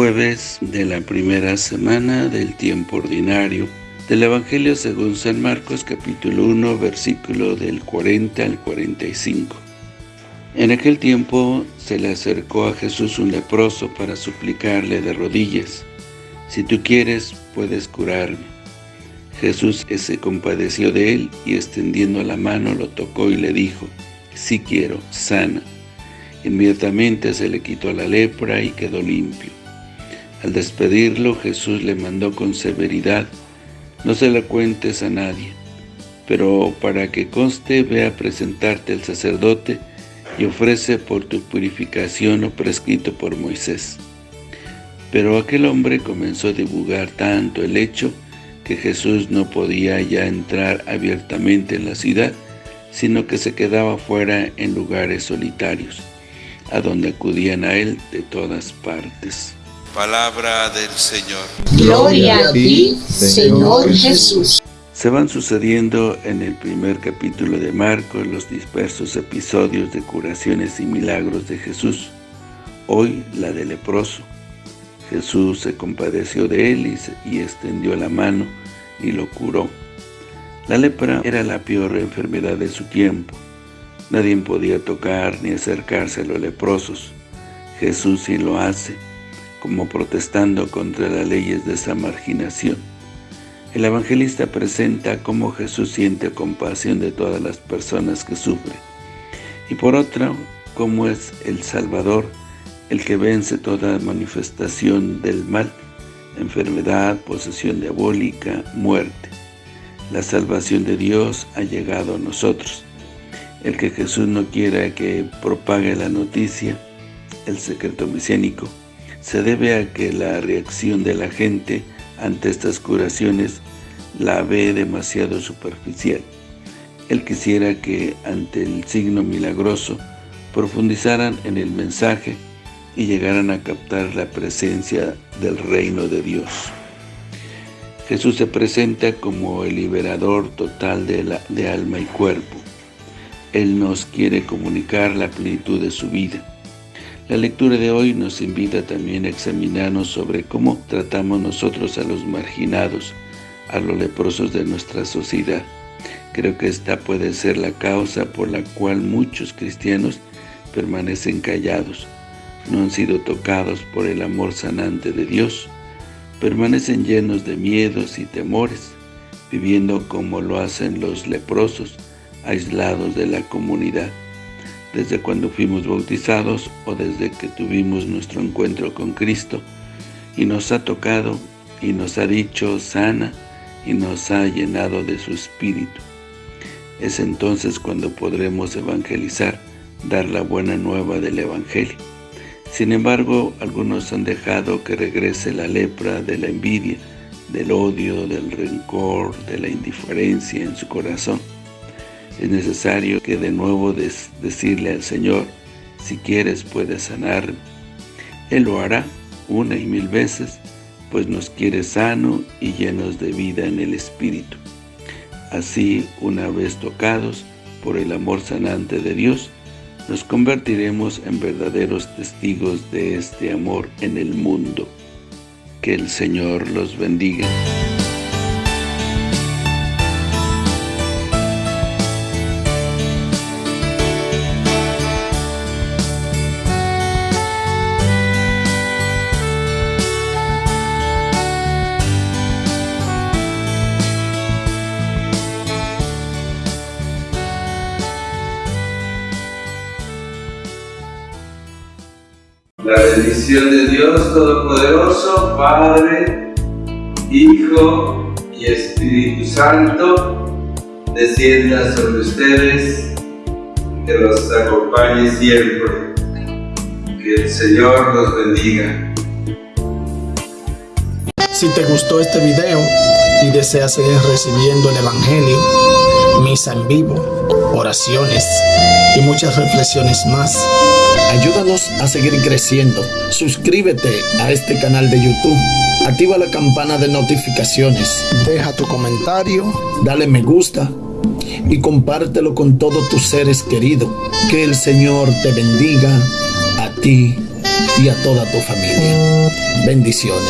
jueves de la primera semana del tiempo ordinario del Evangelio según San Marcos capítulo 1 versículo del 40 al 45. En aquel tiempo se le acercó a Jesús un leproso para suplicarle de rodillas, «Si tú quieres, puedes curarme». Jesús se compadeció de él y extendiendo la mano lo tocó y le dijo, «Sí quiero, sana». Inmediatamente se le quitó la lepra y quedó limpio. Al despedirlo, Jesús le mandó con severidad, «No se la cuentes a nadie, pero para que conste, ve a presentarte al sacerdote y ofrece por tu purificación lo prescrito por Moisés». Pero aquel hombre comenzó a divulgar tanto el hecho que Jesús no podía ya entrar abiertamente en la ciudad, sino que se quedaba fuera en lugares solitarios a donde acudían a Él de todas partes. Palabra del Señor. Gloria a ti, Señor Jesús. Se van sucediendo en el primer capítulo de Marcos los dispersos episodios de curaciones y milagros de Jesús. Hoy la de leproso. Jesús se compadeció de él y, y extendió la mano y lo curó. La lepra era la peor enfermedad de su tiempo Nadie podía tocar ni acercarse a los leprosos. Jesús sí lo hace, como protestando contra las leyes de esa marginación. El evangelista presenta cómo Jesús siente compasión de todas las personas que sufren. Y por otra, cómo es el Salvador el que vence toda manifestación del mal, enfermedad, posesión diabólica, muerte. La salvación de Dios ha llegado a nosotros. El que Jesús no quiera que propague la noticia, el secreto mesiánico, se debe a que la reacción de la gente ante estas curaciones la ve demasiado superficial. Él quisiera que ante el signo milagroso profundizaran en el mensaje y llegaran a captar la presencia del reino de Dios. Jesús se presenta como el liberador total de, de alma y cuerpo, él nos quiere comunicar la plenitud de su vida. La lectura de hoy nos invita también a examinarnos sobre cómo tratamos nosotros a los marginados, a los leprosos de nuestra sociedad. Creo que esta puede ser la causa por la cual muchos cristianos permanecen callados, no han sido tocados por el amor sanante de Dios, permanecen llenos de miedos y temores, viviendo como lo hacen los leprosos, aislados de la comunidad, desde cuando fuimos bautizados o desde que tuvimos nuestro encuentro con Cristo, y nos ha tocado y nos ha dicho sana y nos ha llenado de su Espíritu. Es entonces cuando podremos evangelizar, dar la buena nueva del Evangelio. Sin embargo, algunos han dejado que regrese la lepra de la envidia, del odio, del rencor, de la indiferencia en su corazón es necesario que de nuevo decirle al Señor, si quieres puedes sanar. Él lo hará una y mil veces, pues nos quiere sano y llenos de vida en el Espíritu. Así, una vez tocados por el amor sanante de Dios, nos convertiremos en verdaderos testigos de este amor en el mundo. Que el Señor los bendiga. La bendición de Dios Todopoderoso, Padre, Hijo y Espíritu Santo, descienda sobre ustedes, que los acompañe siempre. Que el Señor los bendiga. Si te gustó este video y deseas seguir recibiendo el Evangelio, misa en vivo, oraciones y muchas reflexiones más, Ayúdanos a seguir creciendo. Suscríbete a este canal de YouTube. Activa la campana de notificaciones. Deja tu comentario. Dale me gusta. Y compártelo con todos tus seres queridos. Que el Señor te bendiga a ti y a toda tu familia. Bendiciones.